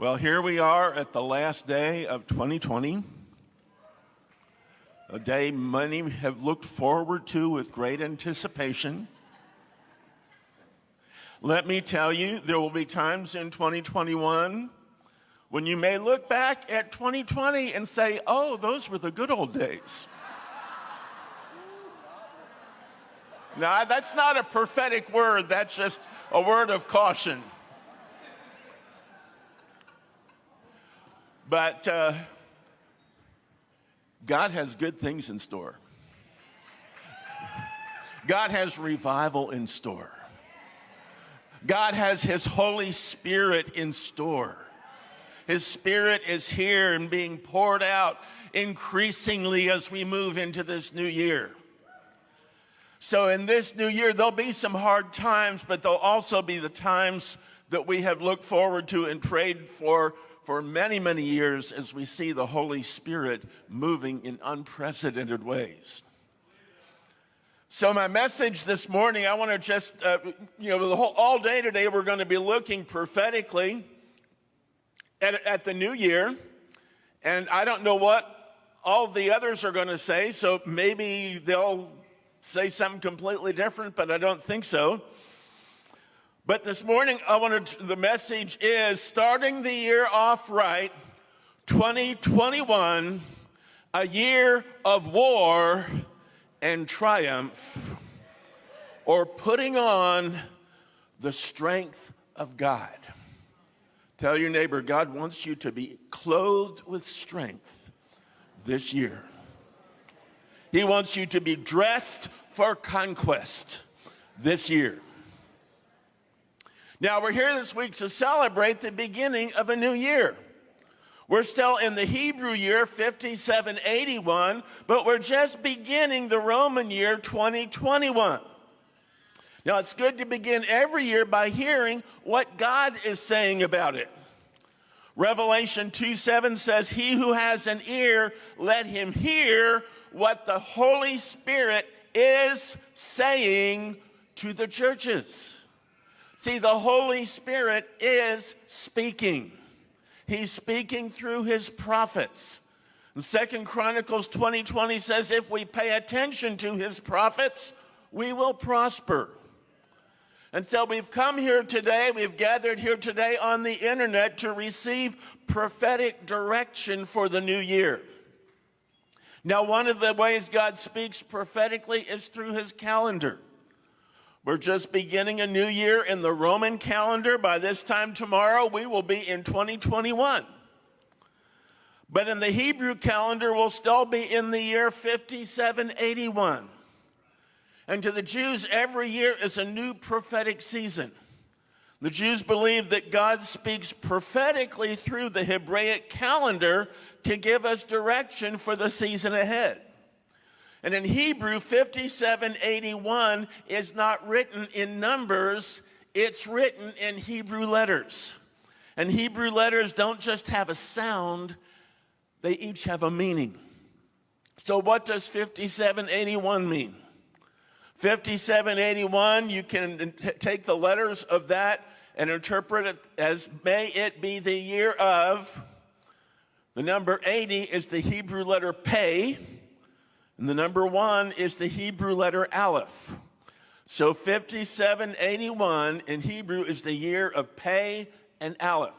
Well, here we are at the last day of 2020, a day many have looked forward to with great anticipation. Let me tell you, there will be times in 2021 when you may look back at 2020 and say, oh, those were the good old days. now, that's not a prophetic word, that's just a word of caution. But uh, God has good things in store. God has revival in store. God has His Holy Spirit in store. His Spirit is here and being poured out increasingly as we move into this new year. So, in this new year, there'll be some hard times, but there'll also be the times that we have looked forward to and prayed for for many, many years as we see the Holy Spirit moving in unprecedented ways. So, my message this morning, I want to just, uh, you know, the whole, all day today, we're going to be looking prophetically at, at the new year. And I don't know what all the others are going to say, so maybe they'll say something completely different, but I don't think so. But this morning, I wanted to, the message is starting the year off right, 2021, a year of war and triumph, or putting on the strength of God. Tell your neighbor, God wants you to be clothed with strength this year. He wants you to be dressed for conquest this year. Now, we're here this week to celebrate the beginning of a new year. We're still in the Hebrew year 5781, but we're just beginning the Roman year 2021. Now, it's good to begin every year by hearing what God is saying about it. Revelation 2 7 says, He who has an ear, let him hear what the Holy Spirit is saying to the churches. See, the Holy Spirit is speaking. He's speaking through his prophets. Second Chronicles 20:20 20 says, if we pay attention to his prophets, we will prosper. And so we've come here today, we've gathered here today on the internet to receive prophetic direction for the new year. Now, one of the ways God speaks prophetically is through his calendar. We're just beginning a new year in the Roman calendar. By this time tomorrow, we will be in 2021. But in the Hebrew calendar, we'll still be in the year 5781. And to the Jews, every year is a new prophetic season. The Jews believe that God speaks prophetically through the Hebraic calendar to give us direction for the season ahead. And in Hebrew, 5781 is not written in numbers, it's written in Hebrew letters. And Hebrew letters don't just have a sound, they each have a meaning. So, what does 5781 mean? 5781, you can take the letters of that and interpret it as may it be the year of. The number 80 is the Hebrew letter Pei. And the number one is the Hebrew letter Aleph. So 5781 in Hebrew is the year of Pei and Aleph.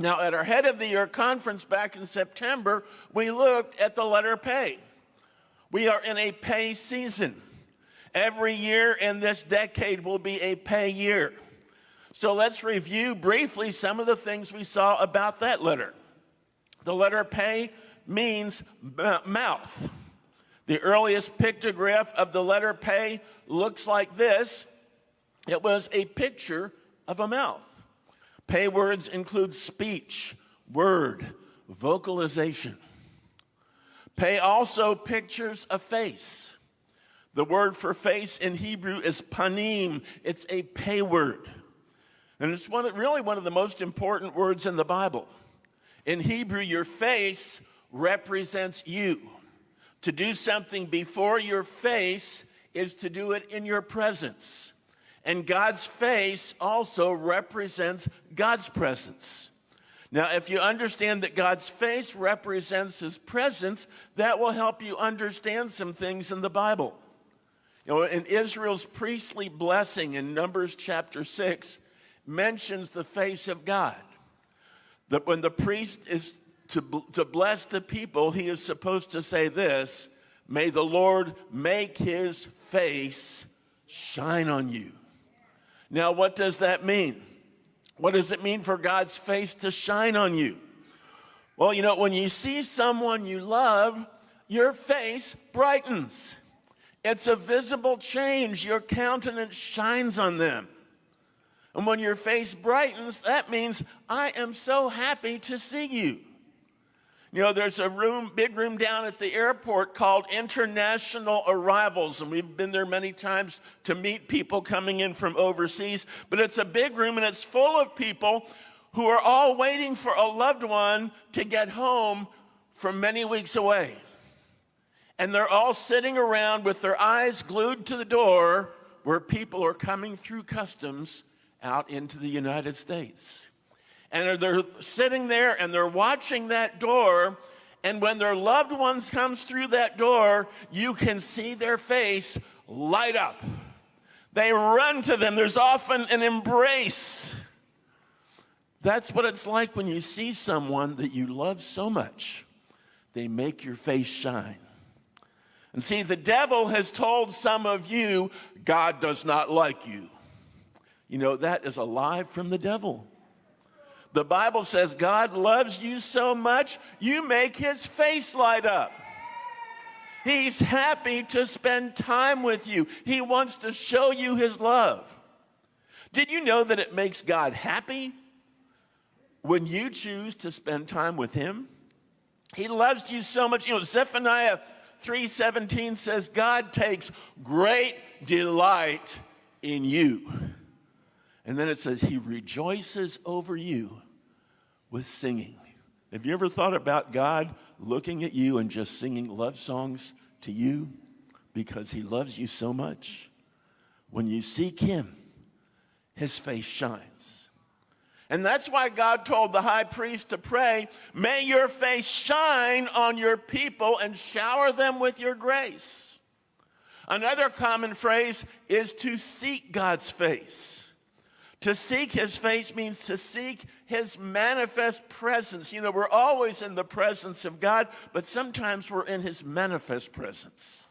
Now, at our head of the year conference back in September, we looked at the letter Pei. We are in a Pei season. Every year in this decade will be a Pei year. So let's review briefly some of the things we saw about that letter. The letter Pei means mouth. The earliest pictograph of the letter Pei looks like this. It was a picture of a mouth. Pei words include speech, word, vocalization. Pei also pictures a face. The word for face in Hebrew is panim. It's a pei word. And it's one, really one of the most important words in the Bible. In Hebrew, your face represents you. To do something before your face is to do it in your presence. And God's face also represents God's presence. Now, if you understand that God's face represents his presence, that will help you understand some things in the Bible. You know, in Israel's priestly blessing in Numbers chapter 6 mentions the face of God. That when the priest is to, to bless the people, he is supposed to say this May the Lord make his face shine on you. Now, what does that mean? What does it mean for God's face to shine on you? Well, you know, when you see someone you love, your face brightens. It's a visible change. Your countenance shines on them. And when your face brightens, that means I am so happy to see you. You know, there's a room, big room down at the airport called International Arrivals, and we've been there many times to meet people coming in from overseas. But it's a big room and it's full of people who are all waiting for a loved one to get home from many weeks away. And they're all sitting around with their eyes glued to the door where people are coming through customs out into the United States and they're sitting there and they're watching that door and when their loved ones comes through that door you can see their face light up. They run to them. There's often an embrace. That's what it's like when you see someone that you love so much they make your face shine. And see the devil has told some of you god does not like you. You know that is a lie from the devil the Bible says God loves you so much, you make his face light up. He's happy to spend time with you. He wants to show you his love. Did you know that it makes God happy when you choose to spend time with him? He loves you so much. You know, Zephaniah 3:17 says God takes great delight in you. And then it says he rejoices over you with singing. Have you ever thought about God looking at you and just singing love songs to you because he loves you so much? When you seek him, his face shines. And that's why God told the high priest to pray, May your face shine on your people and shower them with your grace. Another common phrase is to seek God's face. To seek his face means to seek his manifest presence. You know, we're always in the presence of God, but sometimes we're in his manifest presence.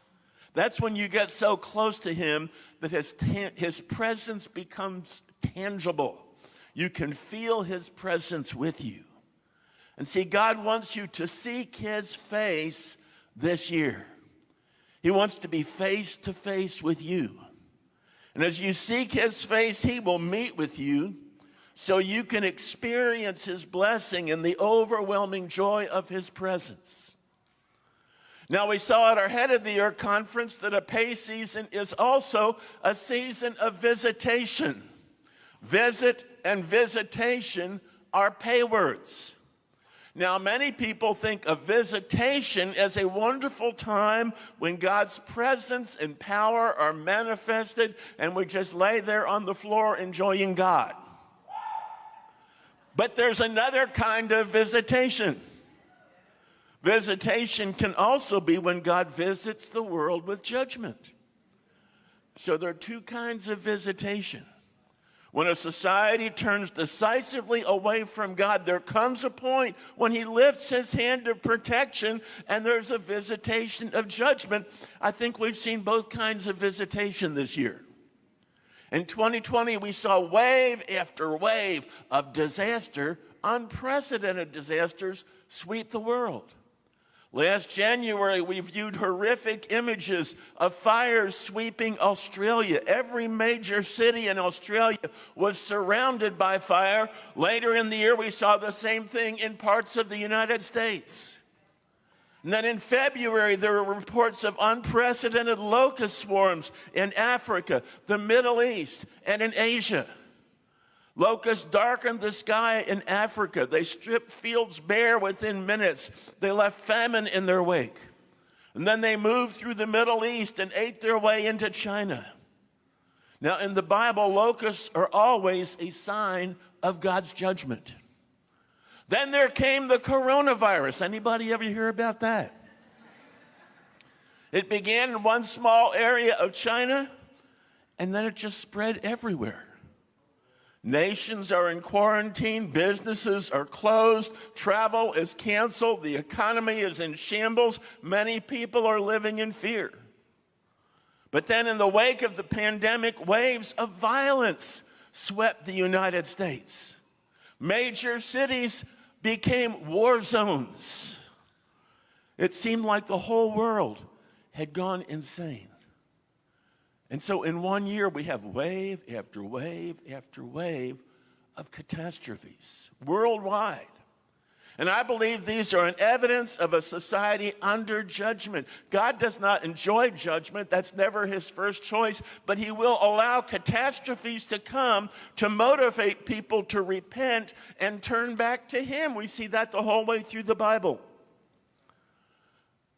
That's when you get so close to him that his, his presence becomes tangible. You can feel his presence with you. And see, God wants you to seek his face this year. He wants to be face to face with you. And as you seek his face, he will meet with you so you can experience his blessing and the overwhelming joy of his presence. Now, we saw at our Head of the Year conference that a Pei season is also a season of visitation. Visit and visitation are Pei words. Now, many people think of visitation as a wonderful time when God's presence and power are manifested and we just lay there on the floor enjoying God. But there's another kind of visitation. Visitation can also be when God visits the world with judgment. So there are two kinds of visitation. When a society turns decisively away from God, there comes a point when He lifts His hand of protection and there's a visitation of judgment. I think we've seen both kinds of visitation this year. In 2020, we saw wave after wave of disaster, unprecedented disasters sweep the world. Last January, we viewed horrific images of fires sweeping Australia. Every major city in Australia was surrounded by fire. Later in the year, we saw the same thing in parts of the United States. And then in February, there were reports of unprecedented locust swarms in Africa, the Middle East, and in Asia. Locusts darkened the sky in Africa. They stripped fields bare within minutes. They left famine in their wake. And then they moved through the Middle East and ate their way into China. Now, in the Bible, locusts are always a sign of God's judgment. Then there came the coronavirus. Anybody ever hear about that? It began in one small area of China, and then it just spread everywhere. Nations are in quarantine, businesses are closed, travel is canceled, the economy is in shambles, many people are living in fear. But then, in the wake of the pandemic, waves of violence swept the United States. Major cities became war zones. It seemed like the whole world had gone insane. And so, in one year, we have wave after wave after wave of catastrophes worldwide. And I believe these are an evidence of a society under judgment. God does not enjoy judgment, that's never his first choice, but he will allow catastrophes to come to motivate people to repent and turn back to him. We see that the whole way through the Bible.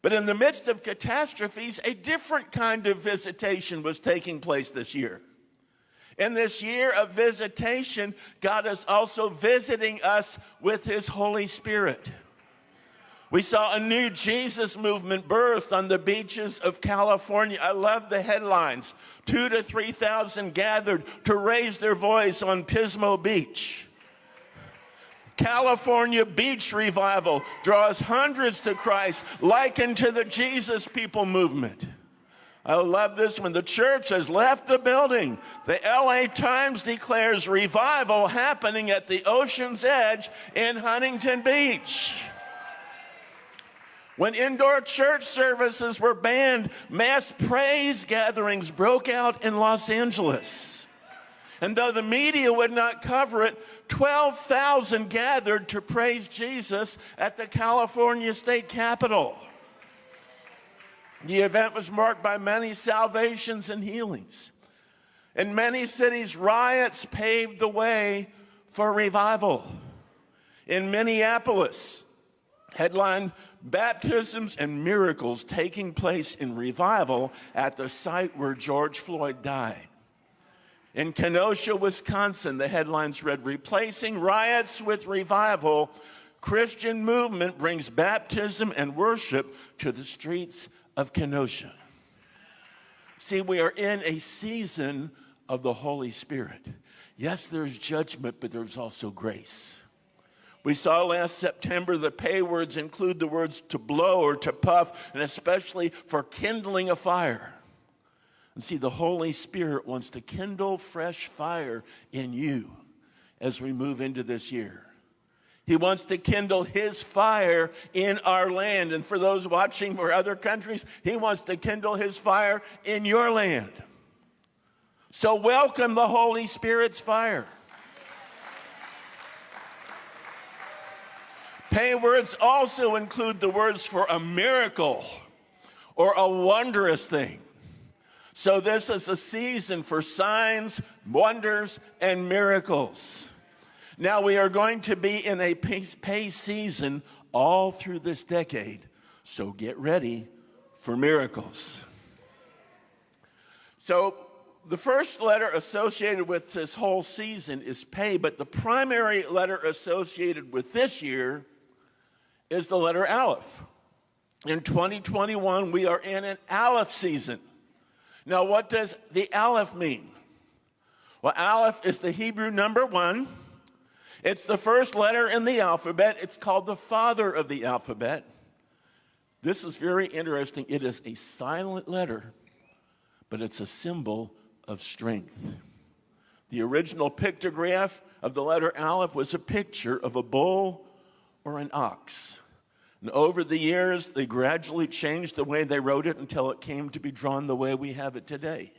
But in the midst of catastrophes, a different kind of visitation was taking place this year. In this year of visitation, God is also visiting us with His Holy Spirit. We saw a new Jesus movement birthed on the beaches of California. I love the headlines. Two to 3,000 gathered to raise their voice on Pismo Beach. California Beach Revival draws hundreds to Christ, likened to the Jesus People movement. I love this one. The church has left the building. The LA Times declares revival happening at the ocean's edge in Huntington Beach. When indoor church services were banned, mass praise gatherings broke out in Los Angeles. And though the media would not cover it, 12,000 gathered to praise Jesus at the California State Capitol. The event was marked by many salvations and healings. In many cities, riots paved the way for revival. In Minneapolis, headlined baptisms and miracles taking place in revival at the site where George Floyd died. In Kenosha, Wisconsin, the headlines read Replacing Riots with Revival. Christian movement brings baptism and worship to the streets of Kenosha. See, we are in a season of the Holy Spirit. Yes, there's judgment, but there's also grace. We saw last September the Pei words include the words to blow or to puff, and especially for kindling a fire. And see, the Holy Spirit wants to kindle fresh fire in you as we move into this year. He wants to kindle his fire in our land. And for those watching for other countries, he wants to kindle his fire in your land. So, welcome the Holy Spirit's fire. Pei words also include the words for a miracle or a wondrous thing. So, this is a season for signs, wonders, and miracles. Now, we are going to be in a Pei season all through this decade, so get ready for miracles. So, the first letter associated with this whole season is Pei, but the primary letter associated with this year is the letter Aleph. In 2021, we are in an Aleph season. Now, what does the Aleph mean? Well, Aleph is the Hebrew number one. It's the first letter in the alphabet. It's called the father of the alphabet. This is very interesting. It is a silent letter, but it's a symbol of strength. The original pictograph of the letter Aleph was a picture of a bull or an ox. And over the years, they gradually changed the way they wrote it until it came to be drawn the way we have it today.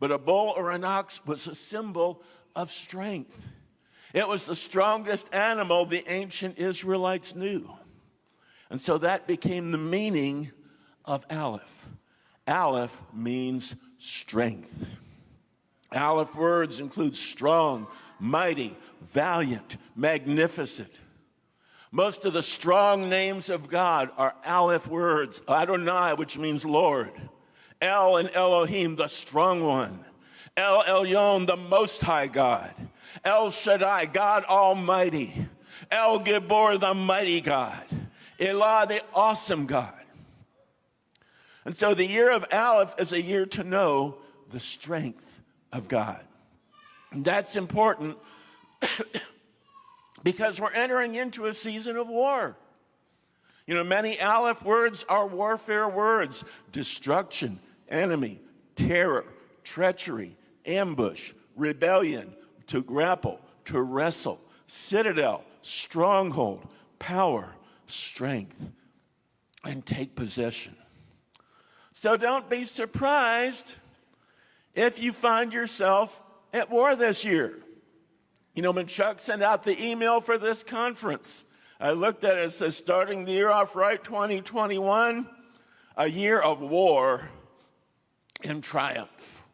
But a bull or an ox was a symbol of strength. It was the strongest animal the ancient Israelites knew. And so that became the meaning of Aleph. Aleph means strength. Aleph words include strong, mighty, valiant, magnificent. Most of the strong names of God are Aleph words. Adonai, which means Lord. El and Elohim, the strong one. El Elyon, the most high God. El Shaddai, God Almighty. El Gibor, the mighty God. Elah, the awesome God. And so the year of Aleph is a year to know the strength of God. And that's important because we're entering into a season of war. You know, many Aleph words are warfare words destruction, enemy, terror, treachery, ambush, rebellion, to grapple, to wrestle, citadel, stronghold, power, strength, and take possession. So don't be surprised if you find yourself at war this year. You know, when Chuck sent out the email for this conference, I looked at it, it says starting the year off right 2021, a year of war and triumph.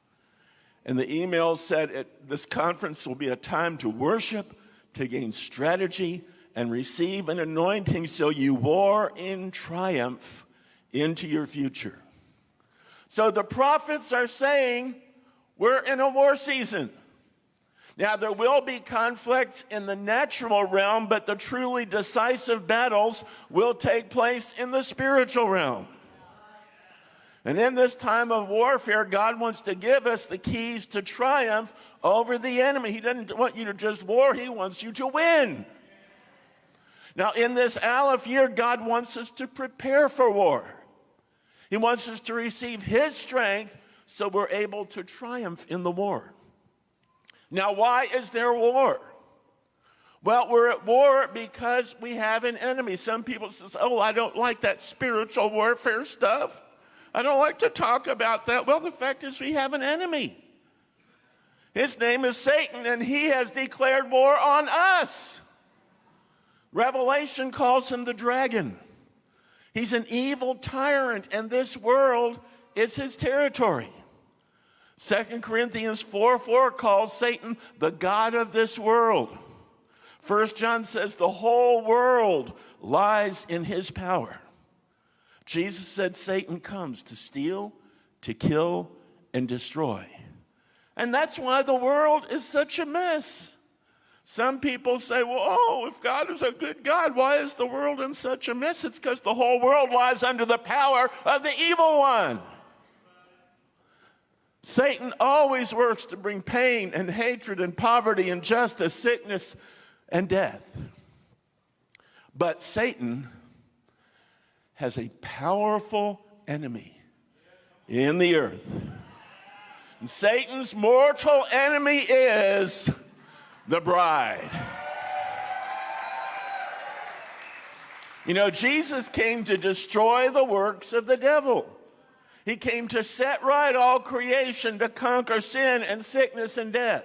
And the email said it, this conference will be a time to worship, to gain strategy, and receive an anointing so you war in triumph into your future. So the prophets are saying we're in a war season. Now, there will be conflicts in the natural realm, but the truly decisive battles will take place in the spiritual realm. And in this time of warfare, God wants to give us the keys to triumph over the enemy. He doesn't want you to just war, He wants you to win. Now, in this Aleph year, God wants us to prepare for war. He wants us to receive His strength so we're able to triumph in the war. Now, why is there war? Well, we're at war because we have an enemy. Some people say, oh, I don't like that spiritual warfare stuff. I don't like to talk about that. Well, the fact is, we have an enemy. His name is Satan, and he has declared war on us. Revelation calls him the dragon. He's an evil tyrant, and this world is his territory. Second Corinthians 4 4 calls Satan the God of this world. First John says the whole world lies in his power. Jesus said Satan comes to steal, to kill, and destroy. And that's why the world is such a mess. Some people say, well, oh, if God is a good God, why is the world in such a mess? It's because the whole world lies under the power of the evil one. Satan always works to bring pain and hatred and poverty, and injustice, sickness, and death. But Satan has a powerful enemy in the earth. And Satan's mortal enemy is the bride. You know, Jesus came to destroy the works of the devil. He came to set right all creation, to conquer sin and sickness and death.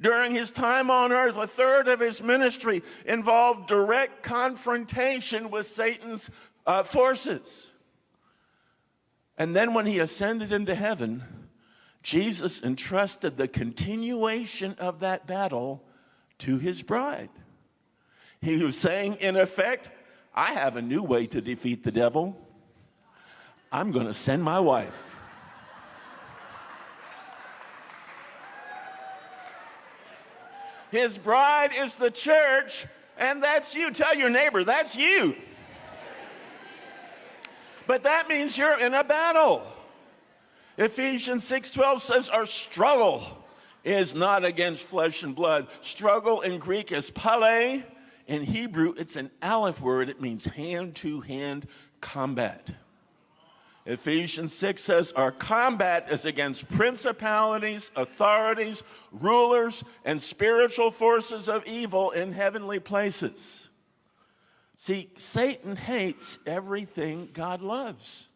During his time on earth, a third of his ministry involved direct confrontation with Satan's uh, forces. And then when he ascended into heaven, Jesus entrusted the continuation of that battle to his bride. He was saying, in effect, I have a new way to defeat the devil. I'm going to send my wife. His bride is the church, and that's you. Tell your neighbor, that's you. But that means you're in a battle. Ephesians 6:12 says our struggle is not against flesh and blood. Struggle in Greek is pale. In Hebrew, it's an aleph word. It means hand-to-hand combat. Ephesians 6 says our combat is against principalities, authorities, rulers, and spiritual forces of evil in heavenly places. See, Satan hates everything God loves.